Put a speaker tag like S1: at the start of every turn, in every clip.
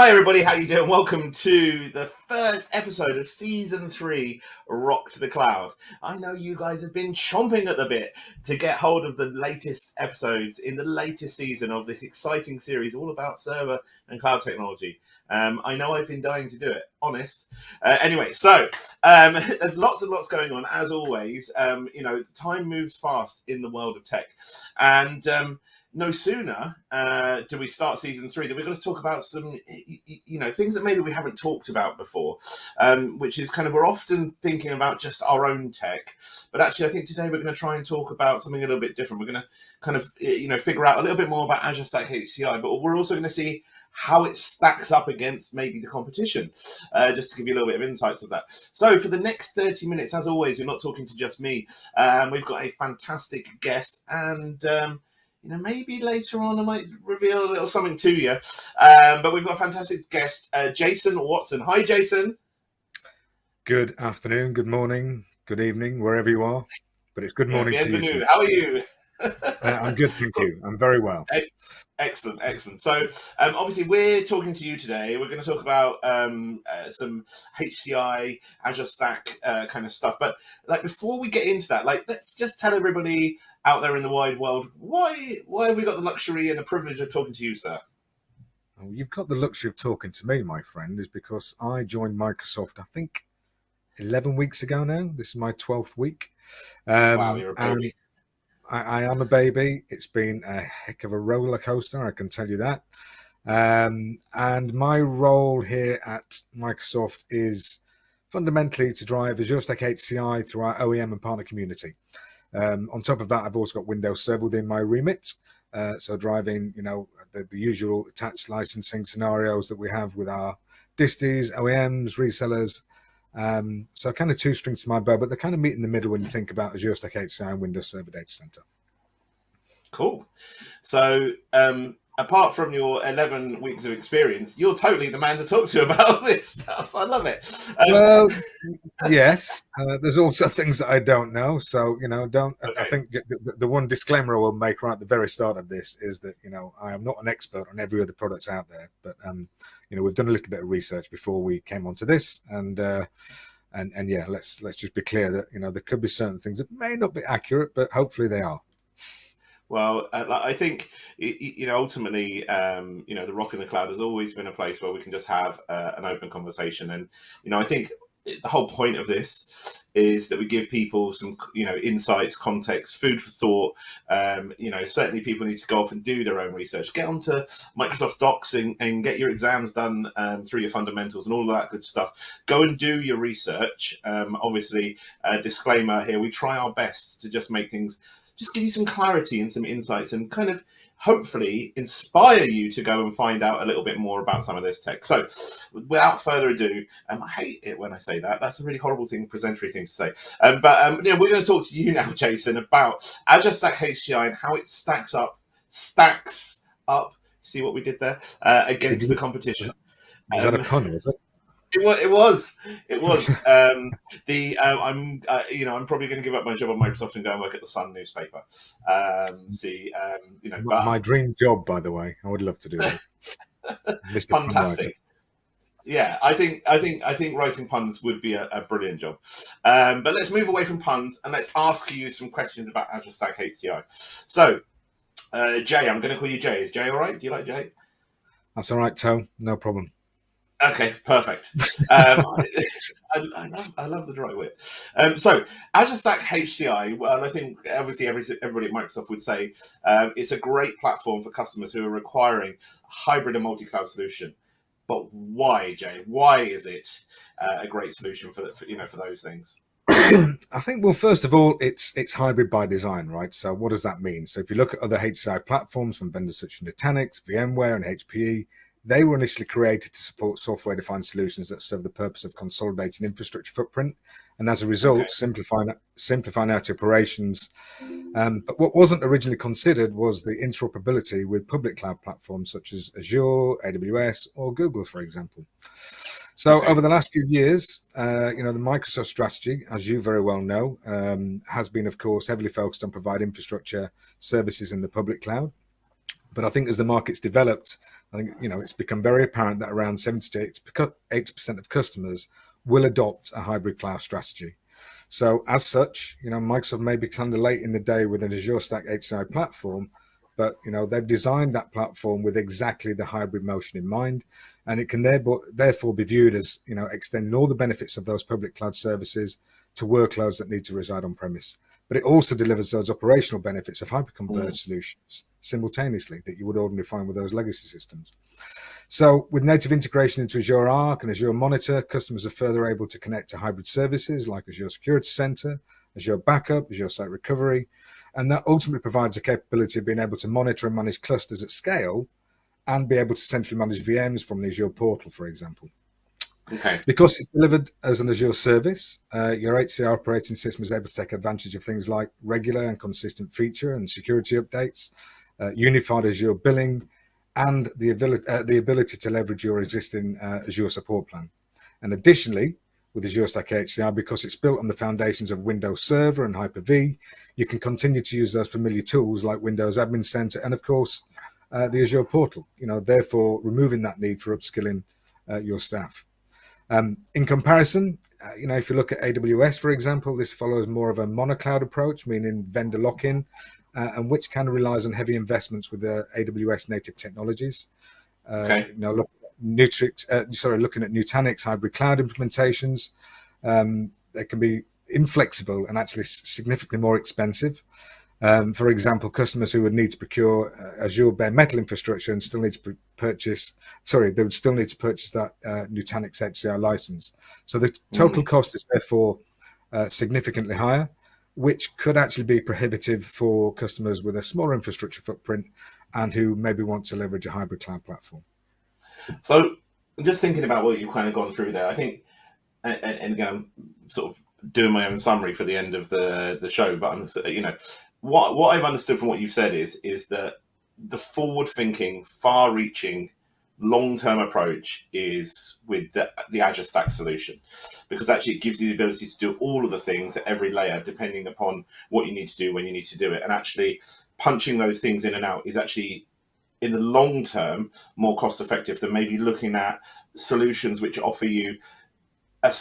S1: Hi everybody, how you doing? Welcome to the first episode of season three, Rock to the Cloud. I know you guys have been chomping at the bit to get hold of the latest episodes in the latest season of this exciting series all about server and cloud technology. Um, I know I've been dying to do it, honest. Uh, anyway, so um, there's lots and lots going on as always. Um, you know, time moves fast in the world of tech, and um, no sooner uh, do we start season three than we're going to talk about some, you know, things that maybe we haven't talked about before, um, which is kind of we're often thinking about just our own tech, but actually I think today we're going to try and talk about something a little bit different. We're going to kind of, you know, figure out a little bit more about Azure Stack HCI, but we're also going to see how it stacks up against maybe the competition, uh, just to give you a little bit of insights of that. So for the next 30 minutes, as always, you're not talking to just me. Um, we've got a fantastic guest and um, you know, maybe later on I might reveal a little something to you. Um, but we've got a fantastic guest, uh, Jason Watson. Hi, Jason.
S2: Good afternoon, good morning, good evening, wherever you are. But it's good morning yeah, to you. Too.
S1: How are you?
S2: uh, I'm good, thank you. I'm very well.
S1: Excellent, excellent. So, um, obviously, we're talking to you today. We're going to talk about um, uh, some HCI, Azure Stack uh, kind of stuff. But like before we get into that, like let's just tell everybody out there in the wide world why why have we got the luxury and the privilege of talking to you, sir?
S2: Well, you've got the luxury of talking to me, my friend, is because I joined Microsoft. I think 11 weeks ago now. This is my 12th week.
S1: Um, wow, you're a baby.
S2: I, I, am a baby. It's been a heck of a roller coaster, I can tell you that. Um, and my role here at Microsoft is fundamentally to drive Azure Stack HCI through our OEM and partner community. Um, on top of that, I've also got Windows Server within my remit. Uh, so driving, you know, the, the, usual attached licensing scenarios that we have with our disties, OEMs, resellers, um, so kind of two strings to my bow, but they kind of meet in the middle when you think about Azure Stack HCI and Windows Server Data Center.
S1: Cool. So um, apart from your 11 weeks of experience, you're totally the man to talk to about this stuff. I love it.
S2: Um, well, yes. Uh, there's also things that I don't know. So, you know, don't, okay. I think the, the, one disclaimer I will make right at the very start of this is that, you know, I am not an expert on every other products out there, but, um, you know, we've done a little bit of research before we came onto this and, uh, and, and yeah, let's, let's just be clear that, you know, there could be certain things that may not be accurate, but hopefully they are.
S1: Well, uh, I think you know ultimately, um, you know, the rock in the cloud has always been a place where we can just have uh, an open conversation, and you know, I think the whole point of this is that we give people some you know insights context food for thought. Um, you know certainly people need to go off and do their own research. Get onto microsoft docs and, and get your exams done um, through your fundamentals and all that good stuff. Go and do your research. Um, obviously a disclaimer here we try our best to just make things just give you some clarity and some insights and kind of hopefully inspire you to go and find out a little bit more about some of this tech. So without further ado, um, I hate it when I say that. That's a really horrible thing, presentary thing to say. Um, but um, you know, we're going to talk to you now, Jason, about Azure Stack HCI and how it stacks up, stacks up, see what we did there, uh, against the competition.
S2: Is that a um, pun, is it?
S1: It was. It was. It was. um, the um, I'm. Uh, you know, I'm probably going to give up my job at Microsoft and go and work at the Sun newspaper. Um, see, um, you know,
S2: but, my dream job, by the way. I would love to do that.
S1: Fantastic. Yeah, I think I think I think writing puns would be a, a brilliant job. Um, but let's move away from puns and let's ask you some questions about Azure Stack HCI. So, uh, Jay, I'm going to call you Jay. Is Jay all right? Do you like Jay?
S2: That's all right, Toe. No problem.
S1: Okay, perfect. Um, I, I, love I love the dry wit. Um, so Azure Stack HCI, well, I think obviously every, everybody at Microsoft would say um, it's a great platform for customers who are requiring hybrid and multi-cloud solution. But why, Jay? Why is it uh, a great solution for, for you know for those things?
S2: I think, well, first of all, it's it's hybrid by design, right? So what does that mean? So if you look at other HCI platforms from vendors such as Nutanix, VMware, and HPE, they were initially created to support software-defined solutions that serve the purpose of consolidating infrastructure footprint, and as a result, okay. simplifying simplifying out operations. Um, but what wasn't originally considered was the interoperability with public cloud platforms such as Azure, AWS, or Google, for example. So over the last few years, uh, you know, the Microsoft strategy, as you very well know, um, has been, of course, heavily focused on providing infrastructure services in the public cloud. But I think as the market's developed, I think you know it's become very apparent that around 70 to 80 percent of customers will adopt a hybrid cloud strategy. So as such, you know, Microsoft may be kind of late in the day with an Azure Stack HCI platform, but you know they've designed that platform with exactly the hybrid motion in mind, and it can therefore be viewed as you know extending all the benefits of those public cloud services to workloads that need to reside on premise. But it also delivers those operational benefits of hyperconverged mm. solutions simultaneously that you would ordinarily find with those legacy systems. So with native integration into Azure Arc and Azure Monitor, customers are further able to connect to hybrid services like Azure Security Center, Azure Backup, Azure Site Recovery, and that ultimately provides the capability of being able to monitor and manage clusters at scale and be able to centrally manage VMs from the Azure portal, for example.
S1: Okay.
S2: Because it's delivered as an Azure service, uh, your HCI operating system is able to take advantage of things like regular and consistent feature and security updates, uh, unified Azure billing, and the ability, uh, the ability to leverage your existing uh, Azure support plan. And additionally, with Azure Stack HCI, because it's built on the foundations of Windows Server and Hyper-V, you can continue to use those familiar tools like Windows Admin Center and, of course, uh, the Azure portal, you know, therefore removing that need for upskilling uh, your staff. Um, in comparison, uh, you know, if you look at AWS, for example, this follows more of a monocloud approach, meaning vendor lock-in, uh, and which kind of relies on heavy investments with the AWS native technologies. Uh, okay. You know, look, Nutrix, uh, sorry, looking at Nutanix hybrid cloud implementations, um, they can be inflexible and actually significantly more expensive. Um, for example, customers who would need to procure uh, Azure bare metal infrastructure and still need to purchase, sorry, they would still need to purchase that uh, Nutanix HCI license. So the total mm. cost is therefore uh, significantly higher, which could actually be prohibitive for customers with a smaller infrastructure footprint and who maybe want to leverage a hybrid cloud platform.
S1: So just thinking about what you've kind of gone through there, I think, and, and again, I'm sort of doing my own summary for the end of the the show, but I'm, you know, what what I've understood from what you've said is is that the forward thinking, far reaching, long term approach is with the, the Azure Stack solution because actually it gives you the ability to do all of the things at every layer depending upon what you need to do when you need to do it. And actually punching those things in and out is actually in the long term more cost effective than maybe looking at solutions which offer you a,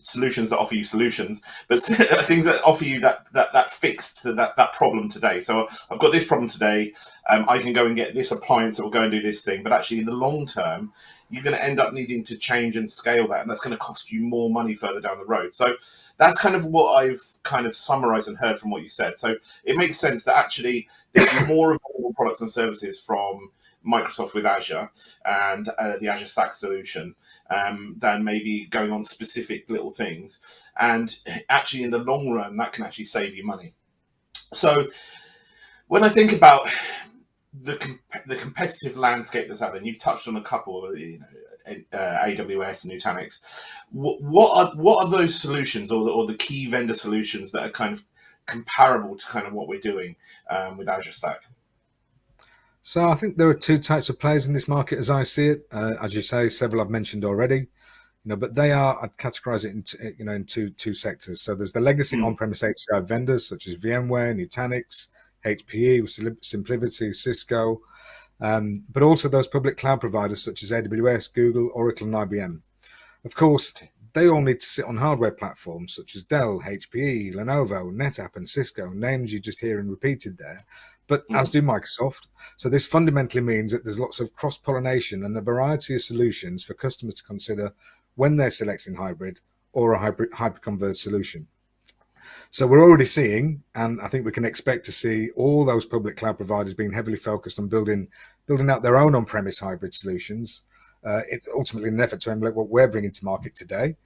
S1: solutions that offer you solutions, but things that offer you that that that fixed that that problem today. So I've got this problem today. Um, I can go and get this appliance that will go and do this thing, but actually in the long term, you're going to end up needing to change and scale that, and that's going to cost you more money further down the road. So that's kind of what I've kind of summarized and heard from what you said. So it makes sense that actually there's more available products and services from Microsoft with Azure and uh, the Azure Stack solution um, than maybe going on specific little things. And actually, in the long run, that can actually save you money. So when I think about the the competitive landscape that's out there, and you've touched on a couple, you know, uh, AWS and Nutanix. What, what are what are those solutions, or the, or the key vendor solutions that are kind of comparable to kind of what we're doing um, with Azure Stack?
S2: So I think there are two types of players in this market as I see it. Uh, as you say, several I've mentioned already. You know, but they are I'd categorize it into you know in two two sectors. So there's the legacy mm. on-premise HCI vendors such as VMware, Nutanix, HPE, SimpliVity, Cisco, um, but also those public cloud providers such as AWS, Google, Oracle, and IBM. Of course, they all need to sit on hardware platforms such as Dell, HPE, Lenovo, NetApp, and Cisco, names you just hear and repeated there but mm. as do Microsoft. So this fundamentally means that there's lots of cross pollination and a variety of solutions for customers to consider when they're selecting hybrid or a hybrid hyperconverged solution. So we're already seeing, and I think we can expect to see all those public cloud providers being heavily focused on building building out their own on-premise hybrid solutions. Uh, it's ultimately an effort to emulate what we're bringing to market today.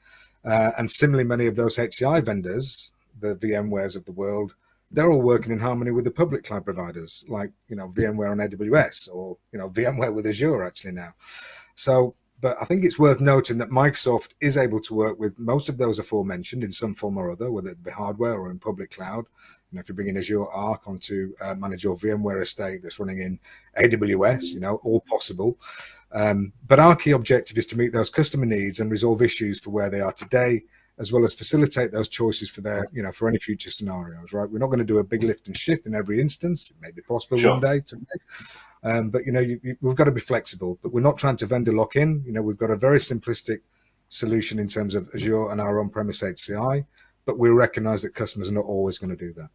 S2: Uh, and similarly, many of those HCI vendors, the VMwares of the world, they're all working in harmony with the public cloud providers like you know VMware on AWS or you know VMware with Azure actually now. So, but I think it's worth noting that Microsoft is able to work with most of those aforementioned in some form or other, whether it be hardware or in public cloud. You know, if you bring in Azure Arc onto uh, manage your VMware estate that's running in AWS, you know, all possible. Um, but our key objective is to meet those customer needs and resolve issues for where they are today as well as facilitate those choices for their, you know, for any future scenarios, right? We're not going to do a big lift and shift in every instance. It may be possible sure. one day, um, but you know, you, you, we've got to be flexible. But we're not trying to vendor lock in. You know, we've got a very simplistic solution in terms of Azure and our on-premise HCI, but we recognize that customers are not always going to do that.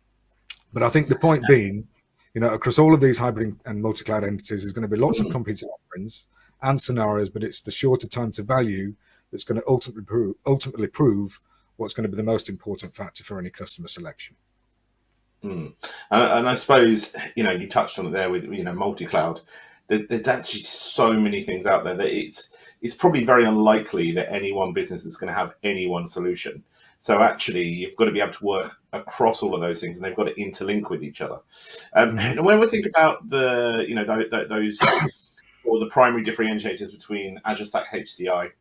S2: But I think the point being, you know, across all of these hybrid and multi-cloud entities, there's going to be lots of competing offerings and scenarios, but it's the shorter time to value that's going to ultimately prove, ultimately prove what's going to be the most important factor for any customer selection.
S1: Mm. And, and, I suppose you know you touched on it there with you know multi-cloud. There, there's actually so many things out there that it's it's probably very unlikely that any one business is going to have any one solution. So actually, you've got to be able to work across all of those things, and they've got to interlink with each other. Um, mm-hmm. And when we think about the you know th- those or the primary differentiators between Azure Stack HCI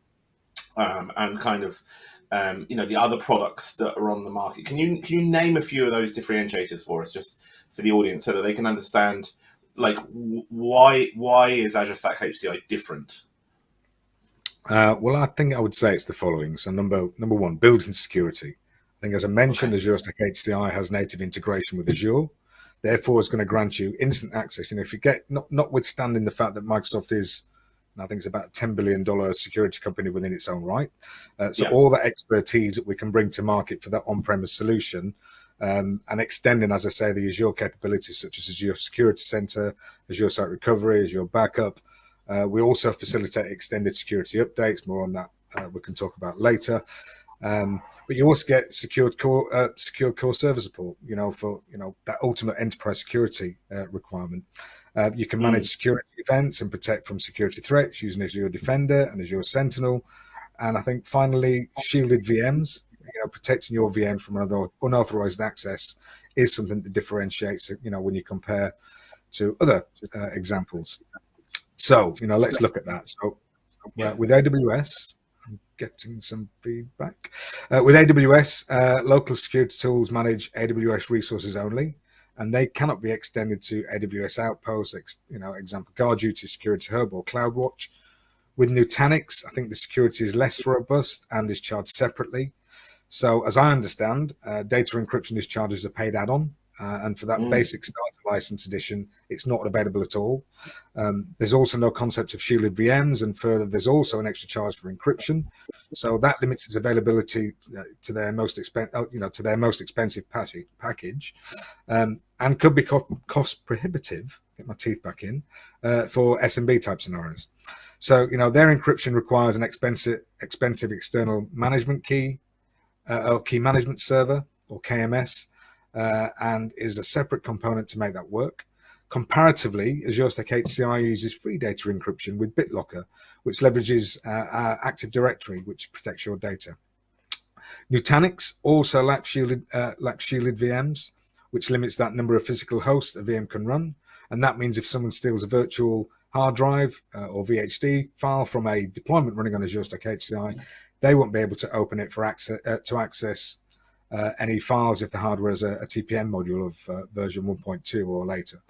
S1: um, and kind of um, you know the other products that are on the market. Can you can you name a few of those differentiators for us, just for the audience, so that they can understand like why why is Azure Stack HCI different?
S2: Uh, well, I think I would say it's the following. So number number one, building security. I think, as I mentioned, okay. Azure Stack HCI has native integration with Azure. Therefore, it's going to grant you instant access. You know, if you get not notwithstanding the fact that Microsoft is I think it's about a $10 billion security company within its own right. Uh, so yeah. all that expertise that we can bring to market for that on-premise solution um, and extending, as I say, the Azure capabilities such as Azure Security Center, Azure Site Recovery, Azure Backup. Uh, we also facilitate extended security updates. More on that uh, we can talk about later. Um, but you also get secured core, uh, secured core server support. You know, for you know that ultimate enterprise security uh, requirement. Uh, you can manage mm. security events and protect from security threats using Azure Defender and Azure Sentinel. And I think finally, shielded VMs, you know, protecting your VM from another unauthorized access is something that differentiates, you know, when you compare to other uh, examples. So, you know, let's look at that. So uh, with AWS, I'm getting some feedback. Uh, with AWS, uh, local security tools manage AWS resources only and they cannot be extended to AWS Outposts, you know, example, Guard Duty, Security Hub or CloudWatch. With Nutanix, I think the security is less robust and is charged separately. So as I understand, uh, data encryption is charged as a paid add-on. Uh, and for that mm. basic starter license edition, it's not available at all. Um, there's also no concept of shielded VMs, and further, there's also an extra charge for encryption. So that limits its availability uh, to their most expensive, uh, you know, to their most expensive package, um, and could be co cost prohibitive. Get my teeth back in uh, for SMB type scenarios. So you know, their encryption requires an expensive, expensive external management key uh, or key management server or KMS uh, and is a separate component to make that work. Comparatively, Azure Stack HCI uses free data encryption with BitLocker, which leverages uh, Active Directory, which protects your data. Nutanix also lacks shielded, uh, lacks shielded VMs, which limits that number of physical hosts a VM can run. And that means if someone steals a virtual hard drive uh, or VHD file from a deployment running on Azure Stack HCI, they won't be able to open it for access uh, to access uh, any files if the hardware is a, a TPM module of uh, version 1.2 or later.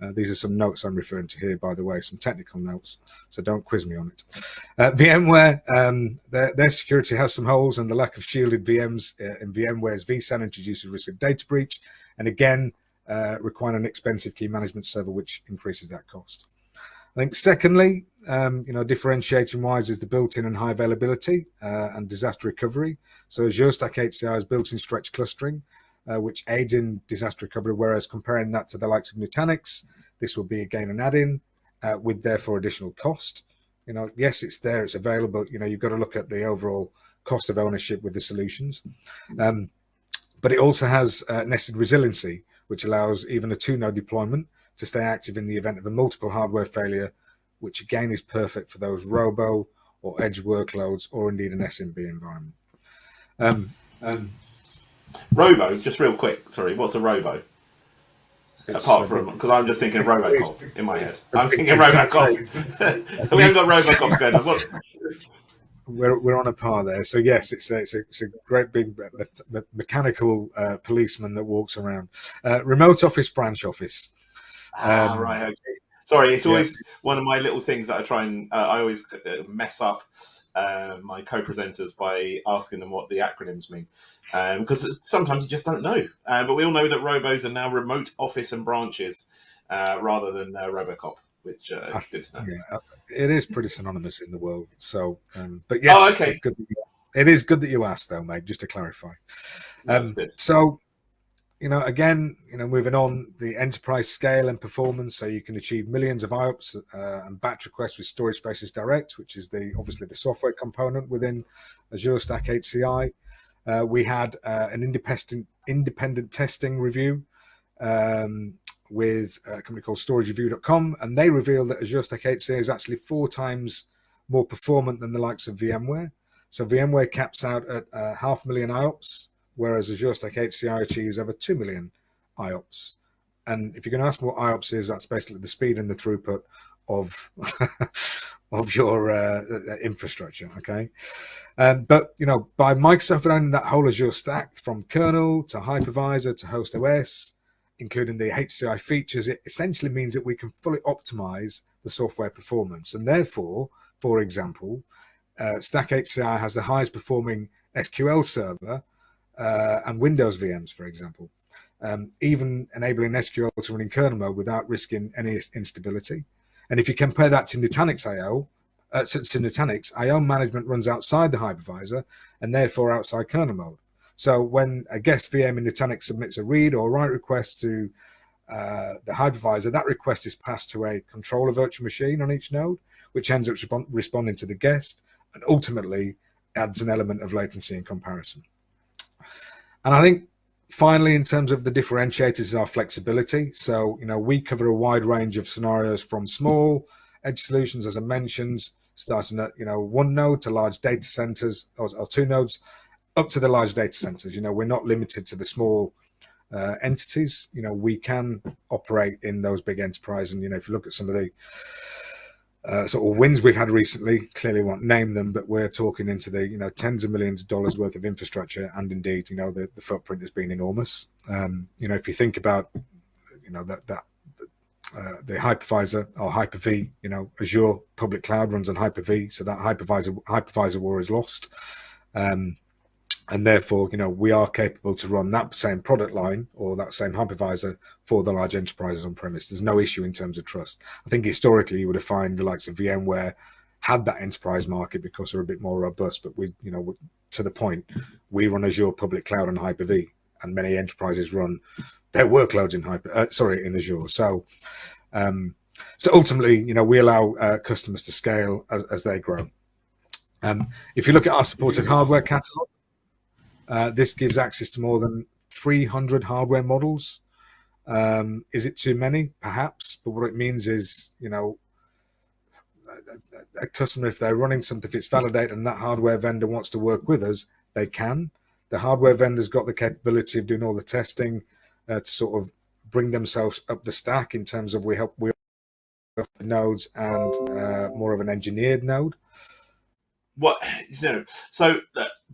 S2: Uh, these are some notes I'm referring to here, by the way, some technical notes, so don't quiz me on it. Uh, VMware, um, their, their, security has some holes and the lack of shielded VMs uh, in VMware's vSAN introduces risk of data breach, and again, uh, require an expensive key management server, which increases that cost. I think secondly, um, you know, differentiating wise is the built-in and high availability uh, and disaster recovery. So Azure Stack HCI has built-in stretch clustering, uh, which aids in disaster recovery, whereas comparing that to the likes of Nutanix, this will be again an add-in uh, with therefore additional cost. You know, yes, it's there, it's available. You know, you've got to look at the overall cost of ownership with the solutions. Um, but it also has uh, nested resiliency, which allows even a two-node deployment to stay active in the event of a multiple hardware failure, which again is perfect for those robo or edge workloads or indeed an SMB environment. Um, um,
S1: robo, just real quick, sorry, what's a robo? Apart from, because I'm just thinking of Robocop in my head. I'm thinking Robocop. we haven't got Robocop going on.
S2: We're, we're on a par there. So yes, it's a, it's a, it's a great big me me mechanical uh, policeman that walks around. Uh, remote office, branch office.
S1: Ah, um, right. Okay. Sorry, it's always yeah. one of my little things that I try and uh, I always uh, mess up uh, my co-presenters by asking them what the acronyms mean, because um, sometimes you just don't know. Uh, but we all know that robos are now remote office and branches uh, rather than uh, RoboCop, which uh, is good to know.
S2: Yeah, it is pretty synonymous in the world. So, um, but yes,
S1: oh, okay.
S2: it's good you, it is good that you asked, though, mate. Just to clarify. Um, so you know, again, you know, moving on, the enterprise scale and performance, so you can achieve millions of IOPS uh, and batch requests with Storage Spaces Direct, which is the obviously the software component within Azure Stack HCI. Uh, we had uh, an independent independent testing review um, with a company called StorageReview.com, and they revealed that Azure Stack HCI is actually four times more performant than the likes of VMware. So VMware caps out at uh, half a million IOPS whereas Azure Stack HCI achieves over 2 million IOPS. And if you're going to ask what IOPS is, that's basically the speed and the throughput of of your uh, infrastructure. Okay, um, but you know, by Microsoft owning that whole Azure stack from kernel to hypervisor to host OS, including the HCI features, it essentially means that we can fully optimize the software performance. And therefore, for example, uh, Stack HCI has the highest performing SQL server uh, and Windows VMs, for example, um, even enabling SQL to run in kernel mode without risking any instability. And if you compare that to Nutanix IO, uh, to, Nutanix, IO management runs outside the hypervisor and therefore outside kernel mode. So when a guest VM in Nutanix submits a read or write request to uh, the hypervisor, that request is passed to a controller virtual machine on each node, which ends up responding to the guest and ultimately adds an element of latency in comparison. And I think finally, in terms of the differentiators, is our flexibility. So, you know, we cover a wide range of scenarios from small edge solutions, as I mentioned, starting at, you know, one node to large data centers or, or two nodes up to the large data centers. You know, we're not limited to the small uh, entities. You know, we can operate in those big enterprises. And, you know, if you look at some of the uh, sort of wins we've had recently. Clearly, won't name them, but we're talking into the you know tens of millions of dollars worth of infrastructure, and indeed, you know, the, the footprint has been enormous. Um, you know, if you think about, you know, that that uh, the hypervisor or Hyper-V, you know, Azure public cloud runs on Hyper-V, so that hypervisor hypervisor war is lost. Um, and therefore, you know, we are capable to run that same product line or that same hypervisor for the large enterprises on premise. There's no issue in terms of trust. I think historically you would have found the likes of VMware had that enterprise market because they're a bit more robust. But we, you know, to the point, we run Azure public cloud and Hyper-V, and many enterprises run their workloads in Hyper, uh, sorry, in Azure. So, um, so ultimately, you know, we allow uh, customers to scale as, as they grow. Um, if you look at our supported hardware catalog, uh, this gives access to more than 300 hardware models. Um, is it too many? Perhaps, but what it means is, you know, a, a customer, if they're running something, if it's validated and that hardware vendor wants to work with us, they can. The hardware vendor's got the capability of doing all the testing uh, to sort of bring themselves up the stack in terms of we help we nodes and uh, more of an engineered node
S1: what you know so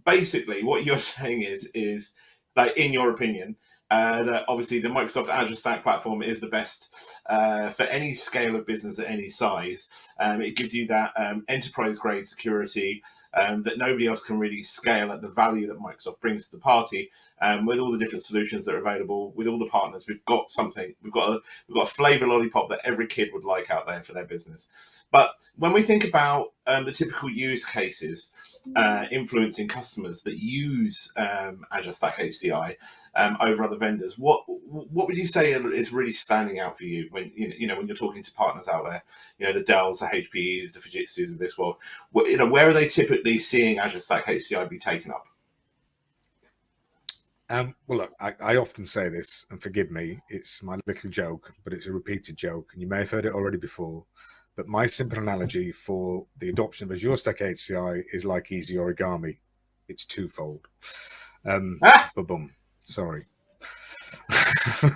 S1: basically what you're saying is is like in your opinion uh, that obviously the Microsoft Azure Stack platform is the best uh, for any scale of business at any size. Um, it gives you that um, enterprise grade security um, that nobody else can really scale at the value that Microsoft brings to the party. Um, with all the different solutions that are available, with all the partners, we've got something. We've got a we've got a flavor lollipop that every kid would like out there for their business. But when we think about um, the typical use cases, uh, influencing customers that use um, Azure Stack HCI um, over other vendors. What what would you say is really standing out for you when you know, you know when you're talking to partners out there? You know the Dells, the HPEs, the Fujitsu's of this world. What, you know where are they typically seeing Azure Stack HCI be taken up?
S2: Um, well, look, I, I, often say this, and forgive me, it's my little joke, but it's a repeated joke, and you may have heard it already before. But my simple analogy for the adoption of Azure Stack HCI is like easy origami. It's twofold. Um, ah! boom. Sorry. um,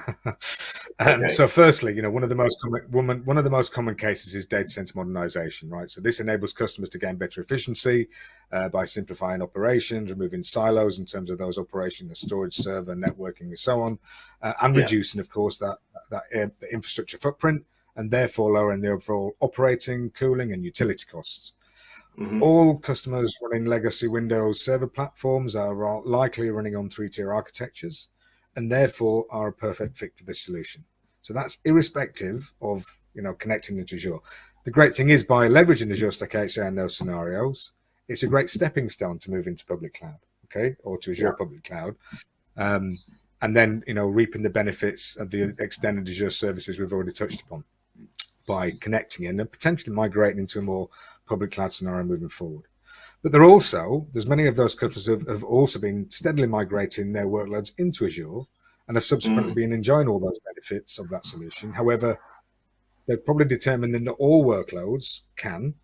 S2: okay. So, firstly, you know, one of the most common one, one of the most common cases is data center modernization, right? So, this enables customers to gain better efficiency uh, by simplifying operations, removing silos in terms of those operations, the storage, server, networking, and so on, uh, and yeah. reducing, of course, that that uh, the infrastructure footprint and therefore lowering the overall operating, cooling, and utility costs. Mm-hmm. All customers running legacy Windows server platforms are likely running on three-tier architectures and therefore are a perfect fit for this solution. So that's irrespective of you know connecting into Azure. The great thing is by leveraging Azure Stack HCI in those scenarios, it's a great stepping stone to move into public cloud, okay, or to Azure yeah. public cloud. Um, and then you know reaping the benefits of the extended Azure services we've already touched upon by connecting in and potentially migrating into a more public cloud scenario moving forward. But there are also, there's many of those customers have, have also been steadily migrating their workloads into Azure and have subsequently mm. been enjoying all those benefits of that solution. However, they've probably determined that not all workloads can,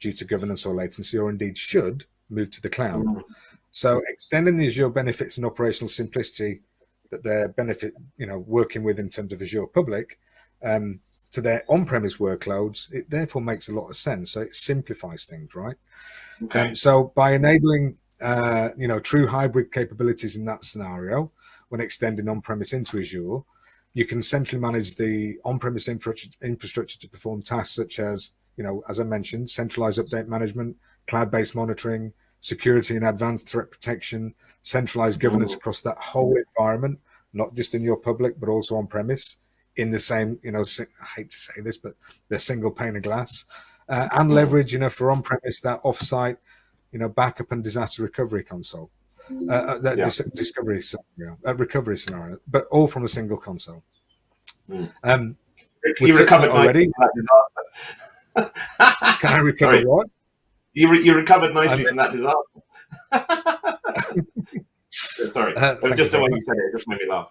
S2: due to governance or latency, or indeed should, move to the cloud. Mm. So extending the Azure benefits and operational simplicity that they're benefit, you know, working with in terms of Azure Public um, to their on-premise workloads, it therefore makes a lot of sense. So it simplifies things, right? Okay. Um, so by enabling, uh, you know, true hybrid capabilities in that scenario, when extending on-premise into Azure, you can centrally manage the on-premise infrastructure to perform tasks such as, you know, as I mentioned, centralized update management, cloud-based monitoring, security and advanced threat protection, centralized governance across that whole environment, not just in your public, but also on-premise in the same, you know, I hate to say this, but the single pane of glass, uh, and hmm. leverage, you know, for on-premise that offsite, you know, backup and disaster recovery console, uh, uh, that yeah. dis discovery scenario, uh, recovery scenario, but all from a single console. Mm. Um,
S1: you recovered already.
S2: Can I recover Sorry. what?
S1: You, re you recovered nicely from that disaster. Sorry, uh, just the way you said it, it just made me laugh.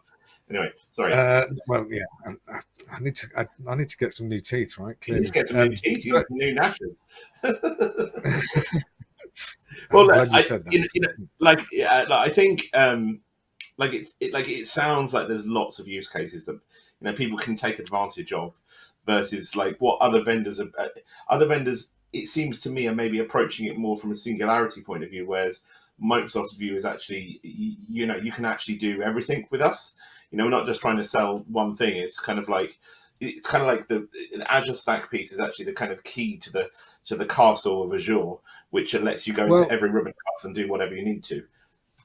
S1: Anyway, sorry. Uh,
S2: well, yeah, I, I need to. I, I, need to get some new teeth, right?
S1: Clearly, get some um, new teeth. You got some new gnashes. well, I, you, know, you like, yeah, like, I think, um, like it's it, like it sounds like there's lots of use cases that you know people can take advantage of, versus like what other vendors are. Uh, other vendors, it seems to me, are maybe approaching it more from a singularity point of view, whereas Microsoft's view is actually, you know, you can actually do everything with us. You know, we're not just trying to sell one thing. It's kind of like it's kind of like the Azure Stack piece is actually the kind of key to the to the castle of Azure, which lets you go well, into every ribbon cut and do whatever you need to.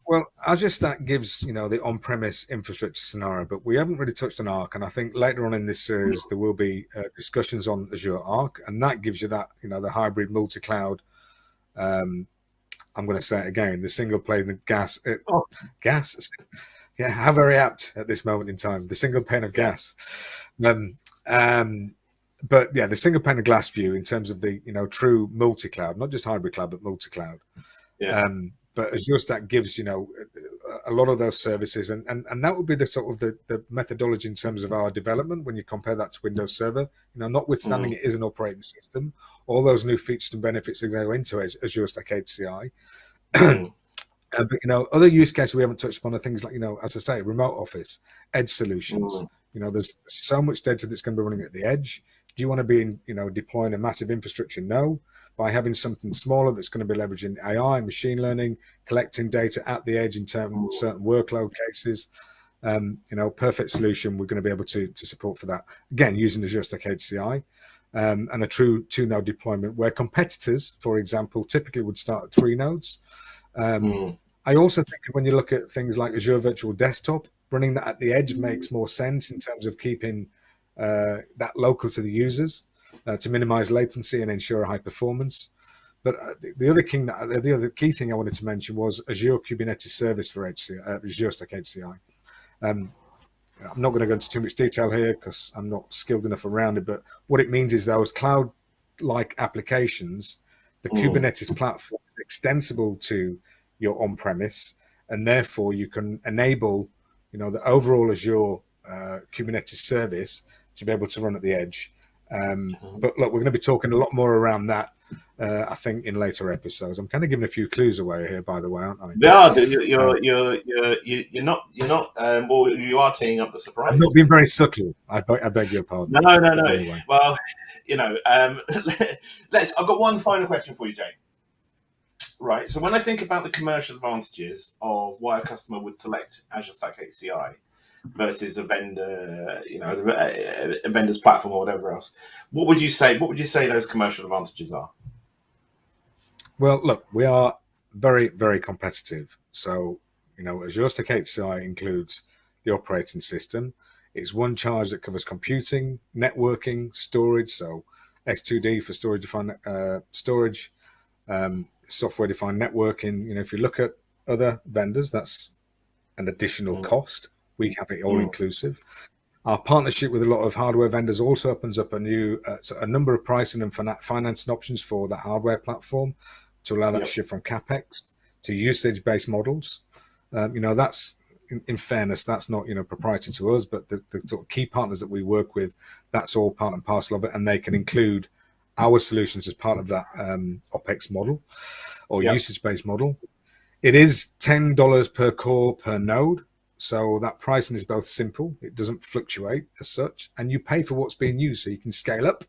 S2: Well, Azure Stack gives you know the on-premise infrastructure scenario, but we haven't really touched on Arc, and I think later on in this series there will be uh, discussions on Azure Arc, and that gives you that you know the hybrid multi-cloud. Um, I'm going to say it again: the single plane gas, uh, oh. gas yeah, how very apt at this moment in time. The single pane of gas. Um, um, but yeah, the single pane of glass view in terms of the you know true multi-cloud, not just hybrid cloud, but multi-cloud. Yeah. Um, but Azure Stack gives you know a lot of those services, and and, and that would be the sort of the, the methodology in terms of our development when you compare that to Windows Server. You know, notwithstanding mm. it is an operating system, all those new features and benefits that go into Azure Stack HCI. Mm. Uh, but you know, other use cases we haven't touched upon are things like you know, as I say, remote office, edge solutions. Mm. You know, there's so much data that's going to be running at the edge. Do you want to be, in, you know, deploying a massive infrastructure? No. By having something smaller that's going to be leveraging AI, machine learning, collecting data at the edge in terms mm. certain workload cases, um, you know, perfect solution. We're going to be able to to support for that. Again, using Azure Stack HCI. Um, and a true two node deployment where competitors, for example, typically would start at three nodes. Um, mm. I also think when you look at things like Azure Virtual Desktop, running that at the edge mm. makes more sense in terms of keeping uh, that local to the users uh, to minimize latency and ensure high performance. But uh, the, the, other king that the other key thing I wanted to mention was Azure Kubernetes Service for HCI, uh, Azure Stack HCI. Um, I'm not going to go into too much detail here because I'm not skilled enough around it. But what it means is those cloud-like applications, the mm. Kubernetes platform is extensible to your on-premise, and therefore you can enable, you know, the overall Azure uh, Kubernetes service to be able to run at the edge. Um, mm-hmm. but look, we're going to be talking a lot more around that, uh, I think, in later episodes. I'm kind of giving a few clues away here, by the way, aren't I?
S1: Yeah, you're you're you're, you're, you're not you're not um, well, you are teeing up the surprise.
S2: I'm not being very subtle. I, I beg your pardon.
S1: No, no, no. Anyway. Well, you know, um, let's. I've got one final question for you, Jay. Right. So when I think about the commercial advantages of why a customer would select Azure Stack HCI versus a vendor, you know, a vendor's platform or whatever else, what would you say? What would you say those commercial advantages are?
S2: Well, look, we are very, very competitive. So, you know, Azure Stack HCI includes the operating system. It's one charge that covers computing, networking, storage. So S2D for storage defined uh, storage, um, software defined networking. You know, if you look at other vendors, that's an additional mm. cost. We have it all mm. inclusive. Our partnership with a lot of hardware vendors also opens up a new, uh, a number of pricing and financing options for that hardware platform to allow that yep. shift from capex to usage-based models. Um, you know, that's in, in, fairness, that's not you know proprietary to us, but the, the sort of key partners that we work with, that's all part and parcel of it, and they can include our solutions as part of that um, OPEX model or yep. usage-based model. It is ten dollars per core per node, so that pricing is both simple; it doesn't fluctuate as such, and you pay for what's being used, so you can scale up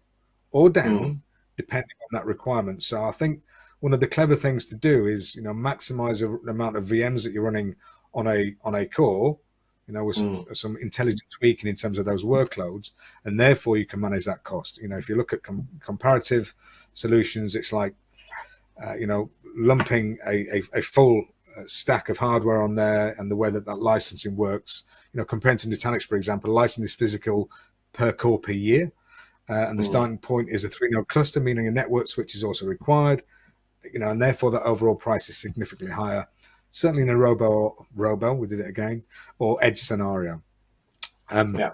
S2: or down mm. depending on that requirement. So I think one of the clever things to do is you know maximize the amount of VMs that you're running on a on a core, you know, with some, mm. some intelligent tweaking in terms of those workloads, and therefore you can manage that cost. You know, if you look at com comparative solutions, it's like uh, you know lumping a, a, a full uh, stack of hardware on there and the way that that licensing works. You know, comparing to Nutanix, for example, license is physical per core per year. Uh, and the mm. starting point is a three node cluster, meaning a network switch is also required you know, and therefore the overall price is significantly higher. Certainly in a robo, robo, we did it again, or edge scenario. Um, yeah.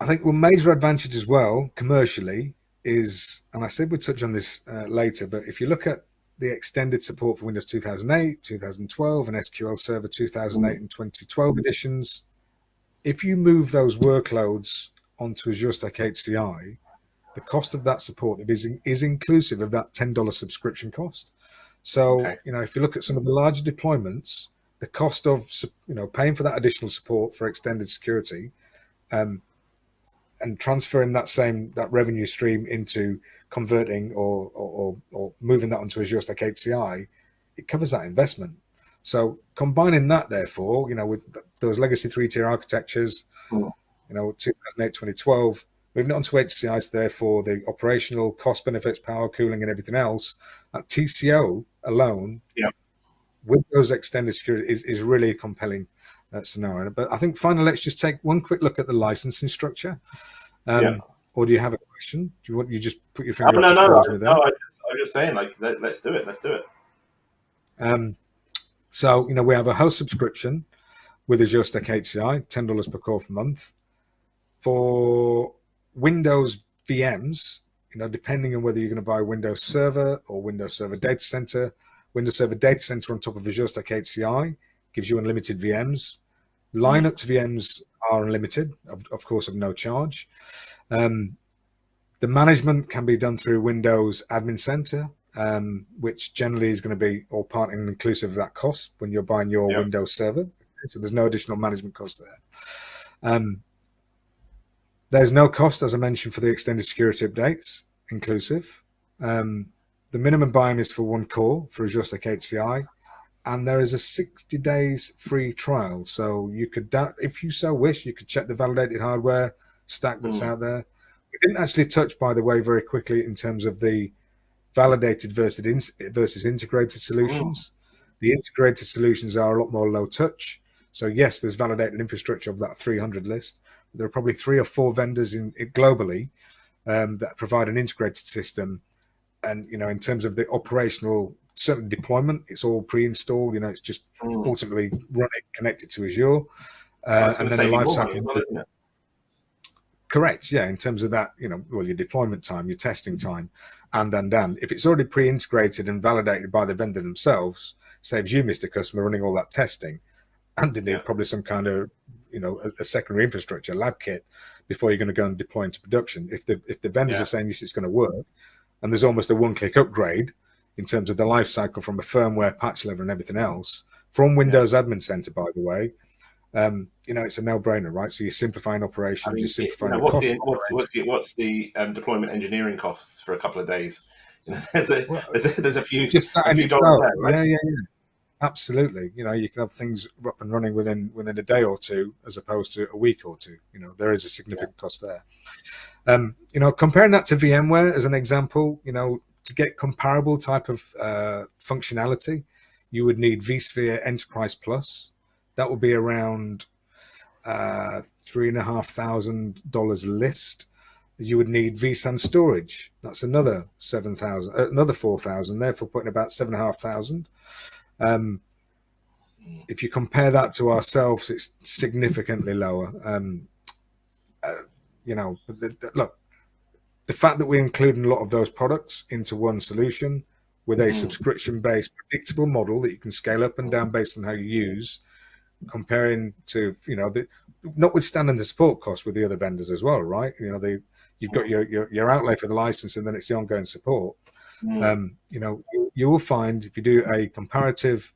S2: I think one major advantage as well commercially is, and I said we'd touch on this uh, later, but if you look at the extended support for Windows 2008, 2012, and SQL Server 2008 and 2012 editions, if you move those workloads onto Azure Stack HCI, the cost of that support is, is inclusive of that $10 subscription cost. So, okay. you know, if you look at some of the larger deployments, the cost of, you know, paying for that additional support for extended security um, and transferring that same, that revenue stream into converting or, or, or moving that onto Azure Stack HCI, it covers that investment. So combining that, therefore, you know, with those legacy three-tier architectures, mm. you know, 2008, 2012, Moving on to HCIs, therefore, the operational cost benefits, power cooling, and everything else, at TCO alone,
S1: yeah.
S2: with those extended security, is, is really a compelling uh, scenario. But I think finally, let's just take one quick look at the licensing structure. Um, yeah. Or do you have a question? Do you want you just put your finger?
S1: No, no, no, no. I just, I'm just saying, like, let, us do it. Let's do it.
S2: Um, so you know, we have a host subscription with Azure Stack HCI, ten dollars per core per month. For Windows VMs, you know, depending on whether you're going to buy Windows Server or Windows Server Data Center, Windows Server Data Center on top of Azure Stack HCI gives you unlimited VMs. Linux VMs are unlimited, of, of course, of no charge. Um, the management can be done through Windows Admin Center, um, which generally is going to be all part and inclusive of that cost when you're buying your yep. Windows server. So there's no additional management cost there. Um, there's no cost, as I mentioned, for the extended security updates, inclusive. Um, the minimum buy-in is for one core for Azure Stack HCI, and there is a 60 days free trial. So you could, if you so wish, you could check the validated hardware stack that's mm. out there. We didn't actually touch, by the way, very quickly in terms of the validated versus, versus integrated solutions. Mm. The integrated solutions are a lot more low touch. So yes, there's validated infrastructure of that 300 list, there are probably three or four vendors in, globally um, that provide an integrated system. And, you know, in terms of the operational certain deployment, it's all pre-installed, you know, it's just mm. ultimately run it, connected to Azure. Uh, and then the lifecycle. Well, Correct. Yeah. In terms of that, you know, well, your deployment time, your testing time, and, and, and if it's already pre-integrated and validated by the vendor themselves, saves you, Mr. Customer, running all that testing and indeed yeah. probably some kind of you know a, a, secondary infrastructure lab kit before you're going to go and deploy into production if the if the vendors yeah. are saying this is going to work and there's almost a one-click upgrade in terms of the life cycle from a firmware patch level and everything else from windows yeah. admin center by the way um, you know it's a no-brainer right so you're simplifying operations I mean, you're simplifying you know,
S1: what's, the, what's, what's, the, what's the um, deployment engineering costs for a couple of days you know, there's a, there's a, there's a few
S2: just that
S1: a
S2: few dollars there, right? yeah yeah yeah Absolutely. You know, you can have things up and running within within a day or two as opposed to a week or two. You know, there is a significant yeah. cost there. Um, you know, comparing that to VMware as an example, you know, to get comparable type of uh, functionality, you would need vSphere Enterprise Plus. That would be around uh, three and a half thousand dollars list. You would need vSAN storage. That's another seven thousand, uh, another four thousand. Therefore, putting about seven and a half thousand. Um, if you compare that to ourselves, it's significantly lower. Um, uh, you know, the, the, look, the fact that we're including a lot of those products into one solution with a mm. subscription based predictable model that you can scale up and down based on how you use, comparing to, you know, the, notwithstanding the support costs with the other vendors as well, right? You know, they, you've got your, your, your outlay for the license and then it's the ongoing support. Mm. Um, you know, you, will find if you do a comparative,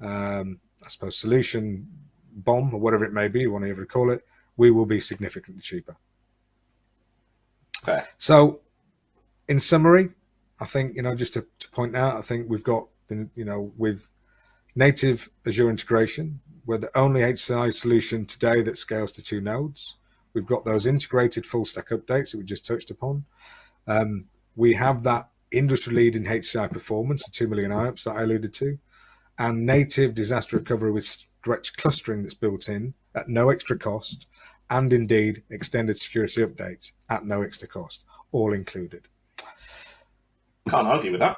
S2: um, I suppose, solution BOM or whatever it may be, whatever you want to call it, we will be significantly cheaper.
S1: Okay.
S2: So, in summary, I think you know just to, to point out, I think we've got the you know with native Azure integration, we're the only HCI solution today that scales to two nodes. We've got those integrated full stack updates that we just touched upon. Um, we have that industry leading HCI performance, the 2 million IOPS that I alluded to, and native disaster recovery with stretch clustering that's built in at no extra cost and indeed extended security updates at no extra cost, all included.
S1: Can't argue with that.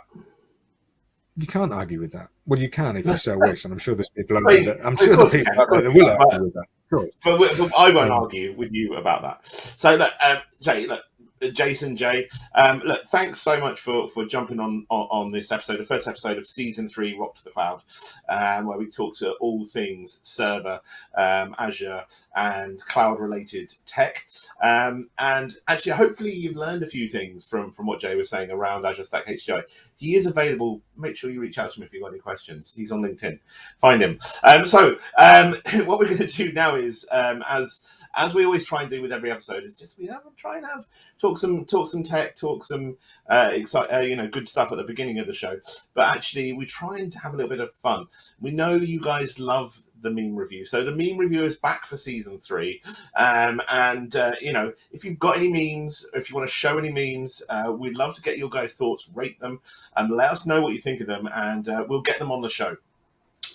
S2: You can't argue with that. Well, you can if you so wish, and I'm sure there's people out there. That, I'm sure the people out there that will argue with that.
S1: But, but, I won't argue with you about that. So, look, um, Jay, look, Jason Jay. Um, look, thanks so much for for jumping on, on, on this episode, the first episode of season three, Rock to the Cloud, um, where we talk to all things server, um, Azure, and cloud related tech. Um, and actually, hopefully, you've learned a few things from from what Jay was saying around Azure Stack HCI. He is available. Make sure you reach out to him if you've got any questions. He's on LinkedIn. Find him. Um, so, um, what we're going to do now is as as we always try and do with every episode, is just we have try and have talk some talk some tech, talk some uh, uh, you know good stuff at the beginning of the show. But actually, we try and have a little bit of fun. We know you guys love the meme review. So the meme review is back for season three. Um, and, uh, you know, if you've got any memes, if you want to show any memes, uh, we'd love to get your guys' thoughts, rate them, and let us know what you think of them, and uh, we'll get them on the show.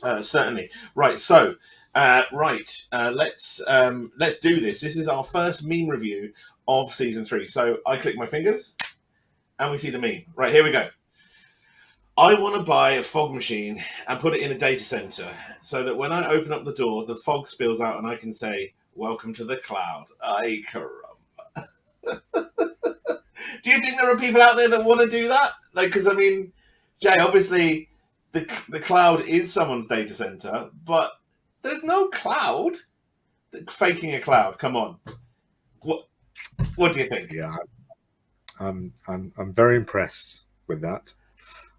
S1: Uh, certainly. Right. So uh, right, uh, let's um, let's do this. This is our first meme review of season three. So I click my fingers, and we see the meme. Right here we go. I want to buy a fog machine and put it in a data center so that when I open up the door, the fog spills out and I can say, "Welcome to the cloud." I caramba. do you think there are people out there that want to do that? Like, because I mean, Jay, obviously, the the cloud is someone's data center, but there's no cloud. Faking a cloud. Come on. What? What do you think?
S2: Yeah, I'm I'm I'm very impressed with that.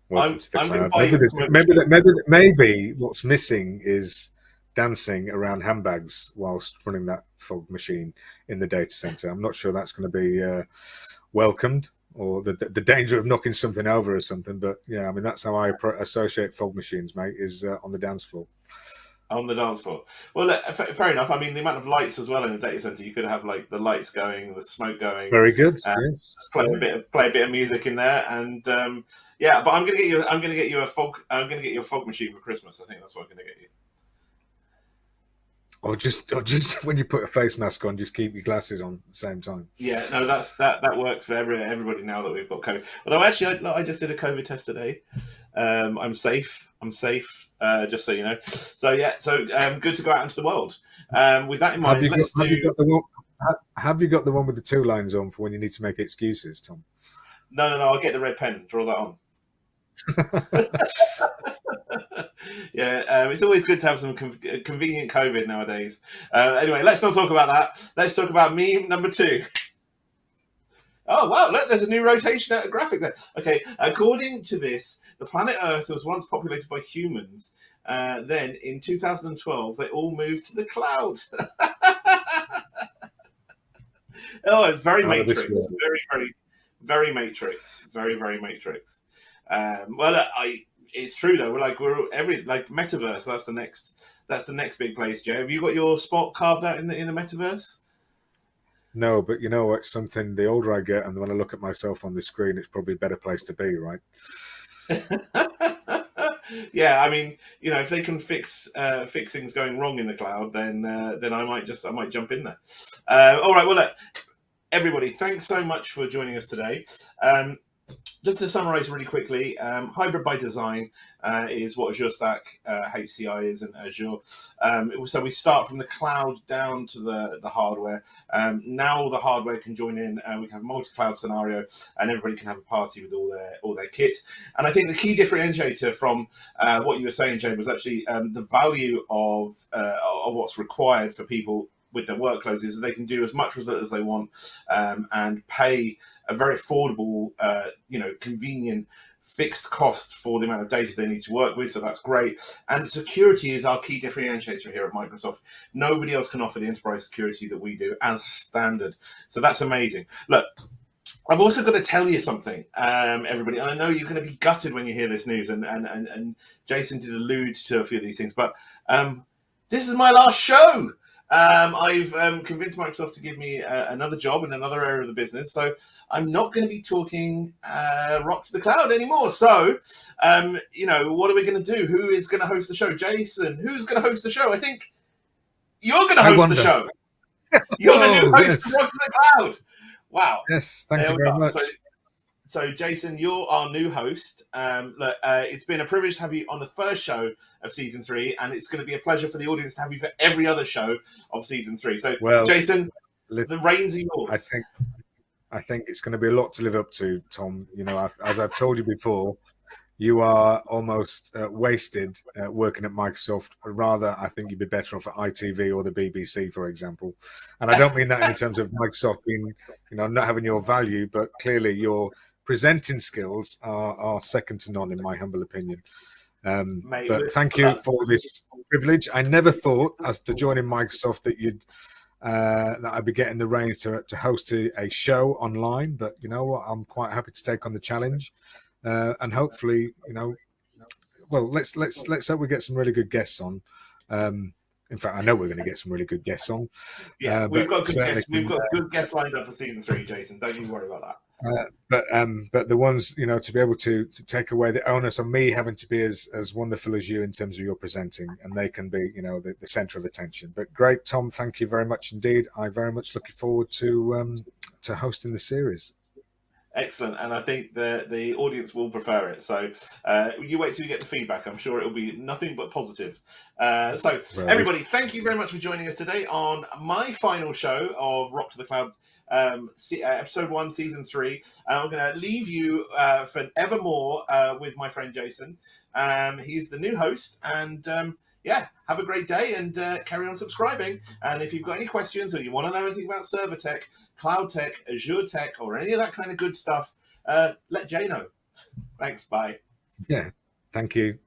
S2: Welcome I'm, to the cloud. Maybe, maybe, maybe maybe what's missing is dancing around handbags whilst running that fog machine in the data center. I'm not sure that's going to be uh, welcomed or the the danger of knocking something over or something. But yeah, I mean that's how I associate fog machines, mate, is uh, on the dance floor
S1: on the dance floor. Well, fair enough. I mean, the amount of lights as well in a data center, you could have like the lights going, the smoke going.
S2: Very good. yes.
S1: Play a bit, of, play a bit of music in there, and um, yeah. But I'm gonna get you. I'm gonna get you a fog. I'm gonna get you a fog machine for Christmas. I think that's what I'm gonna get you.
S2: Or just, or just when you put a face mask on, just keep your glasses on at the same time.
S1: Yeah, no, that's that that works for every everybody now that we've got COVID. Although actually, I, I just did a COVID test today. Um, I'm safe. I'm safe. Uh, just so you know. So yeah, so um, good to go out into the world. Um, with that in mind,
S2: have you, got, have do... you got the one? Have you got the one with the two lines on for when you need to make excuses, Tom?
S1: No, no, no. I'll get the red pen. Draw that on. yeah, um, it's always good to have some convenient COVID nowadays. Uh, anyway, let's not talk about that. Let's talk about meme number two. Oh wow! Look, there's a new rotation at a graphic there. Okay, according to this, the planet Earth was once populated by humans. Uh, then in 2012, they all moved to the cloud. oh, it's very Matrix. Very, very, very Matrix. Very, very Matrix. Um, well, I it's true though. We're like we're every like metaverse. That's the next. That's the next big place. Joe, have you got your spot carved out in the in the metaverse?
S2: No, but you know what? Something the older I get, and when I look at myself on the screen, it's probably a better place to be, right?
S1: yeah, I mean, you know, if they can fix uh, fix things going wrong in the cloud, then uh, then I might just I might jump in there. Uh, all right, well, look, everybody, thanks so much for joining us today. Um, just to summarize really quickly, um, hybrid by design uh, is what Azure Stack uh, HCI is in Azure. Um, so we start from the cloud down to the, the hardware. Um, now the hardware can join in and we can have a multi-cloud scenario and everybody can have a party with all their all their kit. And I think the key differentiator from uh, what you were saying, Jay, was actually um, the value of, uh, of what's required for people with their workloads is they can do as much result as they want um, and pay a very affordable, uh, you know, convenient fixed cost for the amount of data they need to work with. So that's great. And security is our key differentiator here at Microsoft. Nobody else can offer the enterprise security that we do as standard. So that's amazing. Look, I've also got to tell you something, um, everybody. And I know you're going to be gutted when you hear this news, and, and, and, and Jason did allude to a few of these things, but um, this is my last show. Um, I've um, convinced Microsoft to give me uh, another job in another area of the business. So I'm not going to be talking uh, rock to the cloud anymore. So, um, you know, what are we going to do? Who is going to host the show? Jason, who's going to host the show? I think you're going to host the show. You're the new host yes. of Rock to the Cloud. Wow.
S2: Yes, thank there you very much.
S1: So, so, Jason, you're our new host. Um, look, uh, it's been a privilege to have you on the first show of season three, and it's going to be a pleasure for the audience to have you for every other show of season three. So, well, Jason, the reins are yours.
S2: I think, I think it's going to be a lot to live up to, Tom. You know, as I've told you before, you are almost uh, wasted uh, working at Microsoft. Rather, I think you'd be better off at ITV or the BBC, for example. And I don't mean that in terms of Microsoft being, you know, not having your value, but clearly your presenting skills are, are second to none, in my humble opinion. Um, Mate, but thank you for this privilege. I never thought, as to joining Microsoft, that you'd uh, that I'd be getting the reins to, to host a, a, show online. But you know what? I'm quite happy to take on the challenge, uh, and hopefully, you know, well, let's let's let's hope we get some really good guests on. Um, in fact, I know we're going to get some really good guests on.
S1: Yeah, uh, we've got good guests. We've got good guests lined up for season three, Jason. Don't you worry about that.
S2: Uh, but um, but the ones you know to be able to to take away the onus on me having to be as as wonderful as you in terms of your presenting, and they can be you know the, the center of attention. But great, Tom, thank you very much indeed. I very much looking forward to um, to hosting the series.
S1: Excellent, and I think the the audience will prefer it. So uh, you wait till you get the feedback. I'm sure it will be nothing but positive. Uh, so everybody, thank you very much for joining us today on my final show of Rock to the Cloud um, uh, episode one, season three. I'm going to leave you uh, for evermore uh, with my friend Jason. Um, he's the new host, and um, yeah, have a great day and uh, carry on subscribing. And if you've got any questions or you want to know anything about server tech, cloud tech, Azure tech, or any of that kind of good stuff, uh, let Jay know. Thanks. Bye.
S2: Yeah. Thank you.